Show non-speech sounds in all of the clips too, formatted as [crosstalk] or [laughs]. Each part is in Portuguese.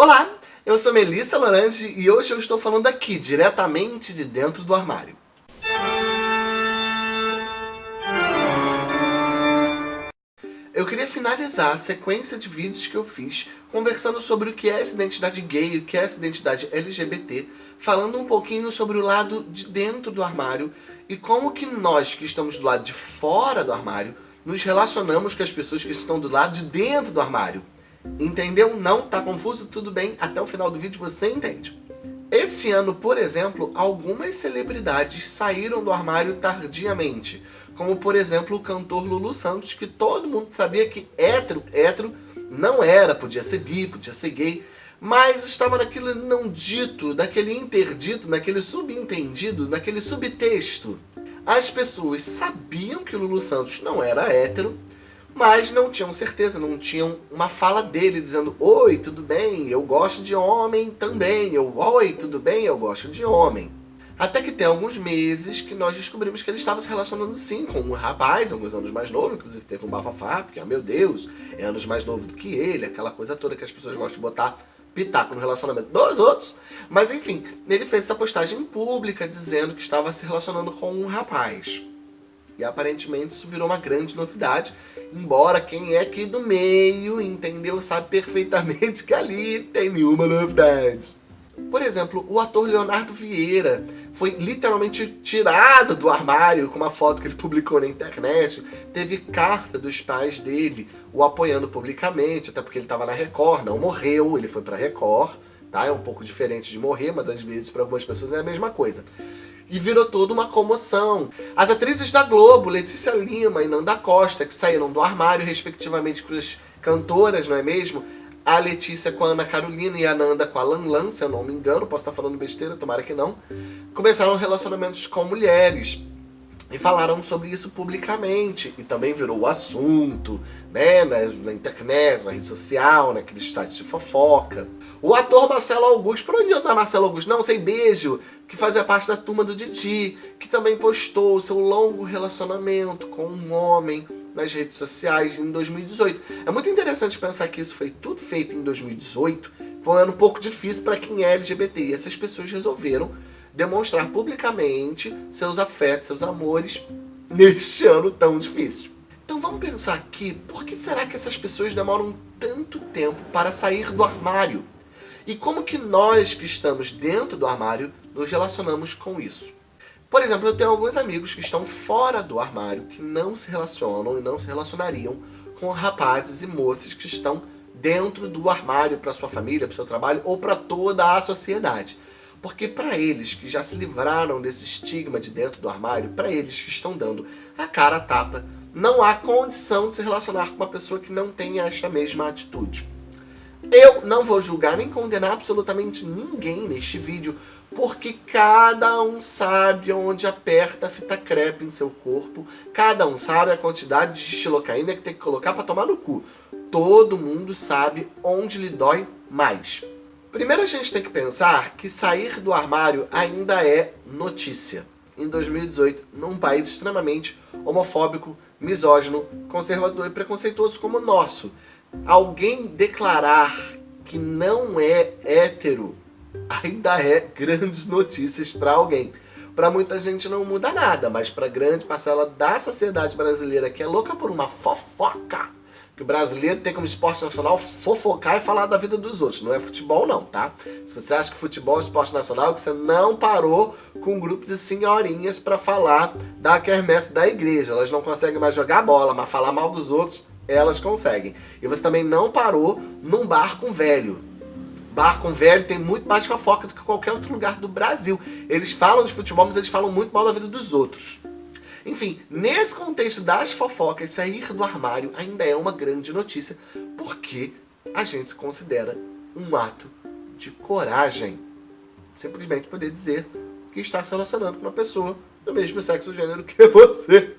Olá, eu sou Melissa Lorange e hoje eu estou falando aqui, diretamente de dentro do armário. Eu queria finalizar a sequência de vídeos que eu fiz conversando sobre o que é essa identidade gay, o que é essa identidade LGBT, falando um pouquinho sobre o lado de dentro do armário e como que nós que estamos do lado de fora do armário nos relacionamos com as pessoas que estão do lado de dentro do armário. Entendeu? Não? Tá confuso? Tudo bem, até o final do vídeo você entende. Esse ano, por exemplo, algumas celebridades saíram do armário tardiamente, como por exemplo o cantor Lulu Santos, que todo mundo sabia que hétero, hétero não era, podia ser bi, podia ser gay, mas estava naquele não dito, naquele interdito, naquele subentendido, naquele subtexto. As pessoas sabiam que Lulu Santos não era hétero, mas não tinham certeza, não tinham uma fala dele dizendo Oi, tudo bem? Eu gosto de homem também. Eu, Oi, tudo bem? Eu gosto de homem. Até que tem alguns meses que nós descobrimos que ele estava se relacionando sim com um rapaz, alguns anos mais novo, inclusive teve um bafafá, porque, ah, meu Deus, é anos mais novo do que ele, aquela coisa toda que as pessoas gostam de botar pitaco no relacionamento dos outros. Mas enfim, ele fez essa postagem pública dizendo que estava se relacionando com um rapaz. E aparentemente isso virou uma grande novidade, embora quem é aqui do meio, entendeu, sabe perfeitamente que ali tem nenhuma novidade. Por exemplo, o ator Leonardo Vieira foi literalmente tirado do armário com uma foto que ele publicou na internet. Teve carta dos pais dele o apoiando publicamente, até porque ele estava na Record, não morreu, ele foi para Record, tá? É um pouco diferente de morrer, mas às vezes para algumas pessoas é a mesma coisa e virou toda uma comoção. As atrizes da Globo, Letícia Lima e Nanda Costa, que saíram do armário, respectivamente, para as cantoras, não é mesmo? A Letícia com a Ana Carolina e a Nanda com a Lan Lan, se eu não me engano, posso estar falando besteira, tomara que não. Começaram relacionamentos com mulheres e falaram sobre isso publicamente. E também virou o assunto, né, na, na internet, na rede social, naqueles sites de fofoca. O ator Marcelo Augusto, por onde anda Marcelo Augusto? Não sei, beijo, que fazia parte da turma do Didi, que também postou seu longo relacionamento com um homem nas redes sociais em 2018. É muito interessante pensar que isso foi tudo feito em 2018, foi um ano um pouco difícil para quem é LGBT, e essas pessoas resolveram demonstrar publicamente seus afetos, seus amores neste ano tão difícil. Então vamos pensar aqui, por que será que essas pessoas demoram tanto tempo para sair do armário? E como que nós que estamos dentro do armário nos relacionamos com isso? Por exemplo, eu tenho alguns amigos que estão fora do armário, que não se relacionam e não se relacionariam com rapazes e moças que estão dentro do armário para sua família, para seu trabalho ou para toda a sociedade. Porque para eles que já se livraram desse estigma de dentro do armário, para eles que estão dando a cara a tapa, não há condição de se relacionar com uma pessoa que não tenha esta mesma atitude. Eu não vou julgar nem condenar absolutamente ninguém neste vídeo, porque cada um sabe onde aperta a fita crepe em seu corpo, cada um sabe a quantidade de xilocaína que tem que colocar para tomar no cu. Todo mundo sabe onde lhe dói mais. Primeiro a gente tem que pensar que sair do armário ainda é notícia. Em 2018, num país extremamente homofóbico, misógino, conservador e preconceituoso como o nosso, alguém declarar que não é hétero ainda é grandes notícias para alguém. Para muita gente não muda nada, mas para grande parcela da sociedade brasileira que é louca por uma fofoca, que o brasileiro tem como esporte nacional fofocar e falar da vida dos outros. Não é futebol não, tá? Se você acha que futebol é esporte nacional, que você não parou com um grupo de senhorinhas para falar da quermesse da igreja. Elas não conseguem mais jogar bola, mas falar mal dos outros, elas conseguem. E você também não parou num bar com velho. Bar com velho tem muito mais fofoca do que qualquer outro lugar do Brasil. Eles falam de futebol, mas eles falam muito mal da vida dos outros. Enfim, nesse contexto das fofocas, sair do armário ainda é uma grande notícia, porque a gente se considera um ato de coragem. Simplesmente poder dizer que está se relacionando com uma pessoa do mesmo sexo gênero que [laughs] você.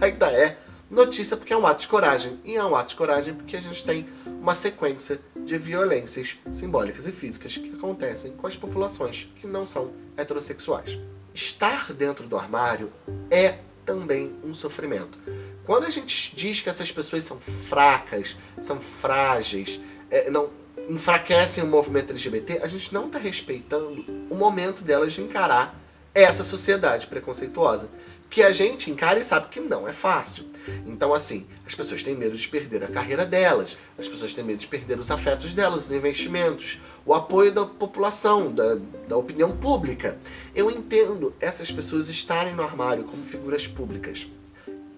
Ainda é notícia porque é um ato de coragem. E é um ato de coragem porque a gente tem uma sequência de violências simbólicas e físicas que acontecem com as populações que não são heterossexuais. Estar dentro do armário é também um sofrimento. Quando a gente diz que essas pessoas são fracas, são frágeis, é, não, enfraquecem o movimento LGBT, a gente não está respeitando o momento delas de encarar essa sociedade preconceituosa. Que a gente encara e sabe que não é fácil. Então, assim, as pessoas têm medo de perder a carreira delas, as pessoas têm medo de perder os afetos delas, os investimentos, o apoio da população, da, da opinião pública. Eu entendo essas pessoas estarem no armário como figuras públicas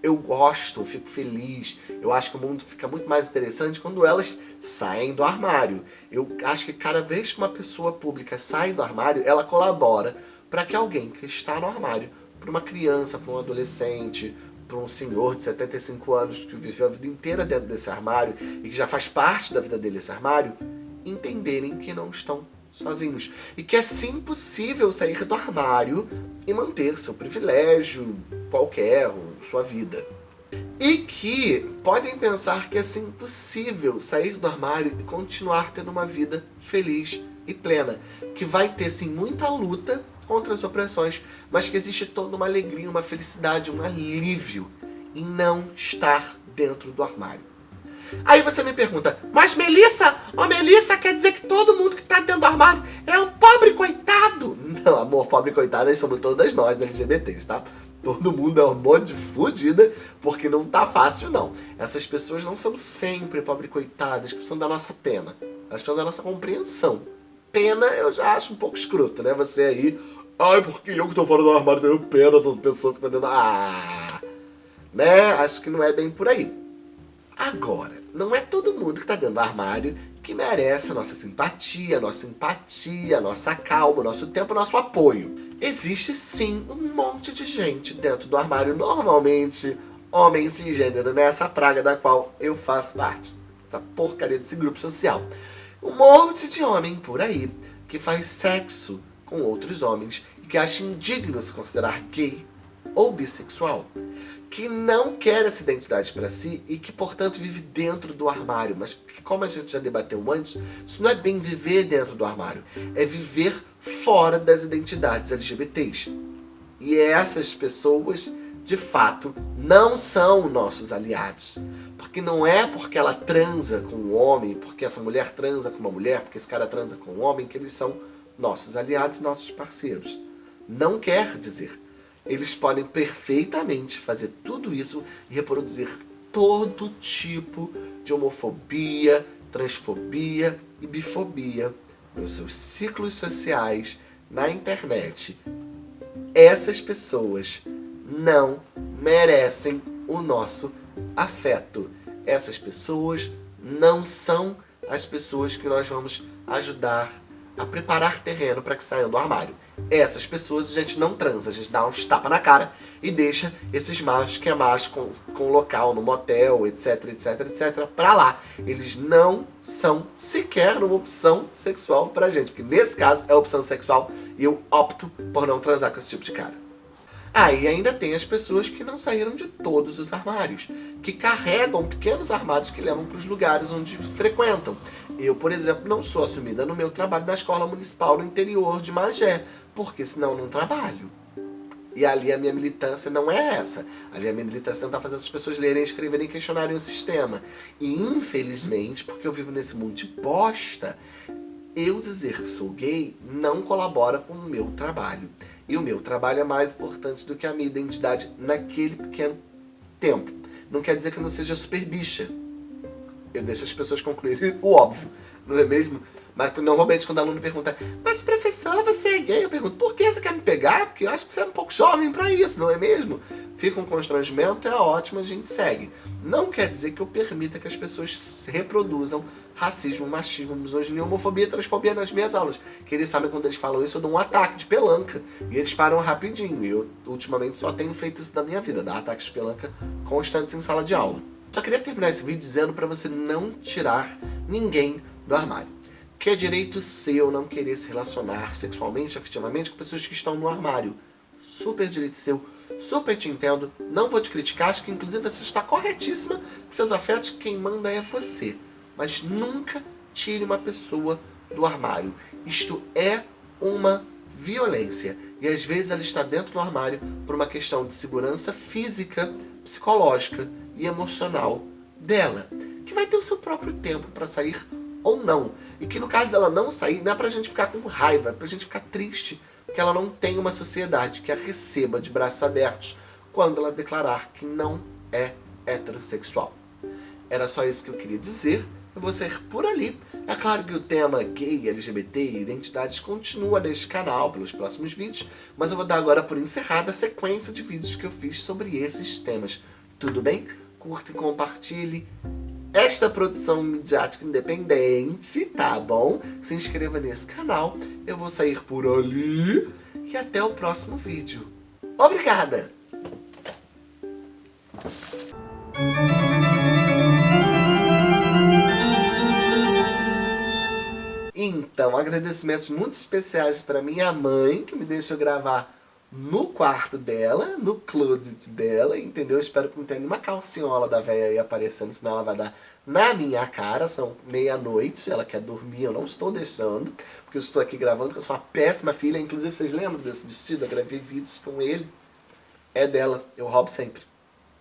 eu gosto, eu fico feliz. Eu acho que o mundo fica muito mais interessante quando elas saem do armário. Eu acho que cada vez que uma pessoa pública sai do armário, ela colabora para que alguém que está no armário, para uma criança, para um adolescente, para um senhor de 75 anos que viveu a vida inteira dentro desse armário e que já faz parte da vida dele esse armário, entenderem que não estão sozinhos. E que é sim possível sair do armário e manter seu privilégio qualquer, sua vida. E que podem pensar que é sim possível sair do armário e continuar tendo uma vida feliz e plena. Que vai ter sim muita luta contra as opressões, mas que existe toda uma alegria, uma felicidade, um alívio em não estar dentro do armário. Aí você me pergunta, mas Melissa, ó Melissa quer dizer que todo mundo que tá dentro do armário é um pobre coitado? Não, amor, pobre coitada somos todas nós LGBTs, tá? Todo mundo é um monte de fudida, porque não tá fácil não. Essas pessoas não são sempre pobre coitadas que precisam da nossa pena. Elas precisam da nossa compreensão. Pena eu já acho um pouco escroto, né? Você aí, ai, porque eu que tô fora do armário tenho pena das pessoas que estão dentro... Ah! Né? Acho que não é bem por aí. Agora, não é todo mundo que tá dentro do armário que merece a nossa simpatia, a nossa empatia, a nossa calma, o nosso tempo, o nosso apoio. Existe sim um monte de gente dentro do armário, normalmente homem cisgênero, nessa né? praga da qual eu faço parte. Essa porcaria desse grupo social. Um monte de homem por aí que faz sexo com outros homens e que acha indigno se considerar gay ou bissexual que não quer essa identidade para si e que, portanto, vive dentro do armário. Mas como a gente já debateu antes, isso não é bem viver dentro do armário, é viver fora das identidades LGBTs. E essas pessoas, de fato, não são nossos aliados. Porque não é porque ela transa com um homem, porque essa mulher transa com uma mulher, porque esse cara transa com um homem, que eles são nossos aliados e nossos parceiros. Não quer dizer eles podem perfeitamente fazer tudo isso e reproduzir todo tipo de homofobia, transfobia e bifobia nos seus ciclos sociais, na internet. Essas pessoas não merecem o nosso afeto. Essas pessoas não são as pessoas que nós vamos ajudar a preparar terreno para que saiam do armário essas pessoas a gente não transa, a gente dá uns tapa na cara e deixa esses machos que é macho com, com local no motel, etc, etc, etc, pra lá. Eles não são sequer uma opção sexual pra gente, porque nesse caso é opção sexual e eu opto por não transar com esse tipo de cara. Ah, e ainda tem as pessoas que não saíram de todos os armários, que carregam pequenos armários que levam para os lugares onde frequentam. Eu, por exemplo, não sou assumida no meu trabalho na escola municipal no interior de Magé, porque senão não trabalho. E ali a minha militância não é essa. Ali a minha militância é tentar fazer essas pessoas lerem, escreverem e questionarem o sistema. E infelizmente, porque eu vivo nesse mundo de bosta, eu dizer que sou gay não colabora com o meu trabalho. E o meu trabalho é mais importante do que a minha identidade naquele pequeno tempo. Não quer dizer que eu não seja super bicha. Eu deixo as pessoas concluírem [laughs] o óbvio, não é mesmo? Mas normalmente quando o aluno pergunta, mas professor, você é gay? Eu pergunto, por que você quer me pegar? Porque eu acho que você é um pouco jovem pra isso, não é mesmo? Fica um constrangimento, é ótimo, a gente segue. Não quer dizer que eu permita que as pessoas reproduzam racismo, machismo, misoginia, homofobia transfobia nas minhas aulas. Que eles sabem quando eles falam isso, eu dou um ataque de pelanca. E eles param rapidinho. Eu, ultimamente, só tenho feito isso na minha vida, dar ataques de pelanca constantes em sala de aula. Só queria terminar esse vídeo dizendo para você não tirar ninguém do armário que é direito seu não querer se relacionar sexualmente, afetivamente com pessoas que estão no armário. Super direito seu, super te entendo, não vou te criticar, acho que inclusive você está corretíssima com seus afetos, quem manda é você. Mas nunca tire uma pessoa do armário. Isto é uma violência. E às vezes ela está dentro do armário por uma questão de segurança física, psicológica e emocional dela. Que vai ter o seu próprio tempo para sair ou não. E que no caso dela não sair, não é pra gente ficar com raiva, é pra gente ficar triste, porque ela não tem uma sociedade que a receba de braços abertos quando ela declarar que não é heterossexual. Era só isso que eu queria dizer. Eu vou ser por ali. É claro que o tema gay, LGBT e identidades continua neste canal pelos próximos vídeos, mas eu vou dar agora por encerrada a sequência de vídeos que eu fiz sobre esses temas. Tudo bem? Curta e compartilhe esta produção midiática independente, tá bom? Se inscreva nesse canal, eu vou sair por ali e até o próximo vídeo. Obrigada! Então, agradecimentos muito especiais para minha mãe, que me deixou gravar no quarto dela, no closet dela, entendeu? Espero que não tenha nenhuma calcinhola da velha aí aparecendo, senão ela vai dar na minha cara, são meia-noite, ela quer dormir, eu não estou deixando, porque eu estou aqui gravando, porque eu sou uma péssima filha, inclusive vocês lembram desse vestido? Eu gravei vídeos com ele, é dela, eu roubo sempre.